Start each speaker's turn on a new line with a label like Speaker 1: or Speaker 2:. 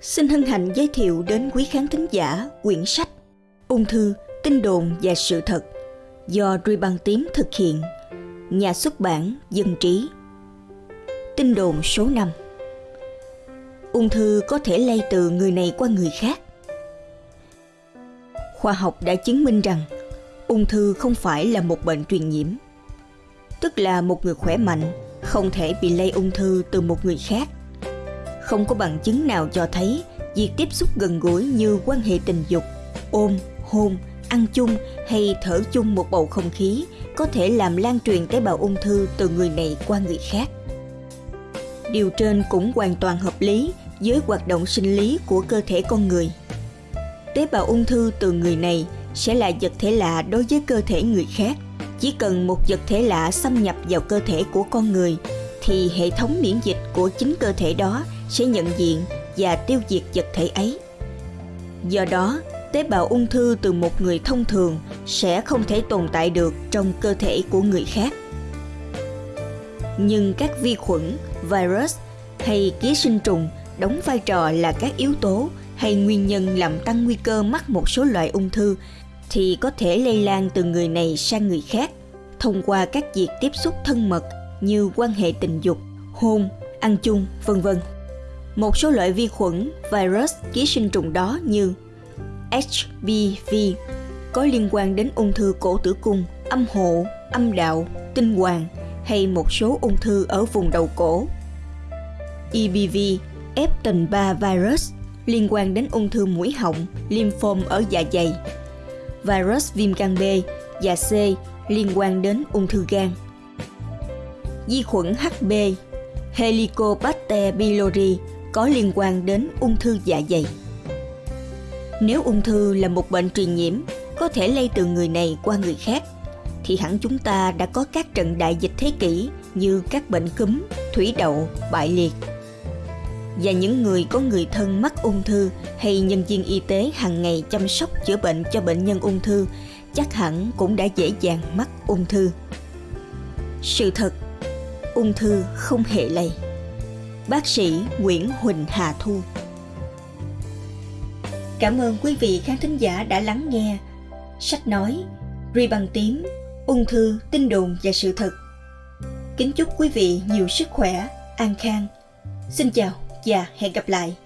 Speaker 1: Xin hân hạnh giới thiệu đến quý khán thính giả quyển sách Ung thư, tin đồn và sự thật do Ruy Băng Tím thực hiện, nhà xuất bản Dân Trí. Tin đồn số 5 Ung thư có thể lây từ người này qua người khác. Khoa học đã chứng minh rằng ung thư không phải là một bệnh truyền nhiễm. Tức là một người khỏe mạnh không thể bị lây ung thư từ một người khác không có bằng chứng nào cho thấy việc tiếp xúc gần gũi như quan hệ tình dục, ôm, hôn, ăn chung hay thở chung một bầu không khí có thể làm lan truyền tế bào ung thư từ người này qua người khác. Điều trên cũng hoàn toàn hợp lý với hoạt động sinh lý của cơ thể con người. Tế bào ung thư từ người này sẽ là vật thể lạ đối với cơ thể người khác. Chỉ cần một vật thể lạ xâm nhập vào cơ thể của con người thì hệ thống miễn dịch của chính cơ thể đó sẽ nhận diện và tiêu diệt vật thể ấy. Do đó, tế bào ung thư từ một người thông thường sẽ không thể tồn tại được trong cơ thể của người khác. Nhưng các vi khuẩn, virus hay ký sinh trùng đóng vai trò là các yếu tố hay nguyên nhân làm tăng nguy cơ mắc một số loại ung thư thì có thể lây lan từ người này sang người khác thông qua các việc tiếp xúc thân mật như quan hệ tình dục, hôn, ăn chung, vân vân. Một số loại vi khuẩn, virus, ký sinh trùng đó như HPV có liên quan đến ung thư cổ tử cung, âm hộ, âm đạo, tinh hoàng hay một số ung thư ở vùng đầu cổ. EBV, Epstein 3 virus liên quan đến ung thư mũi họng, lymphom ở dạ dày. Virus viêm gan B và C liên quan đến ung thư gan. Vi khuẩn HB, Helicobacter pylori có liên quan đến ung thư dạ dày. Nếu ung thư là một bệnh truyền nhiễm, có thể lây từ người này qua người khác, thì hẳn chúng ta đã có các trận đại dịch thế kỷ như các bệnh cúm, thủy đậu, bại liệt. Và những người có người thân mắc ung thư hay nhân viên y tế hàng ngày chăm sóc chữa bệnh cho bệnh nhân ung thư chắc hẳn cũng đã dễ dàng mắc ung thư. Sự thật, ung thư không hề lây bác sĩ Nguyễn Huỳnh Hà Thu. Cảm ơn quý vị khán thính giả đã lắng nghe sách nói Ri bằng tím, ung thư, tin đồn và sự thật. Kính chúc quý vị nhiều sức khỏe, an khang. Xin chào và hẹn gặp lại.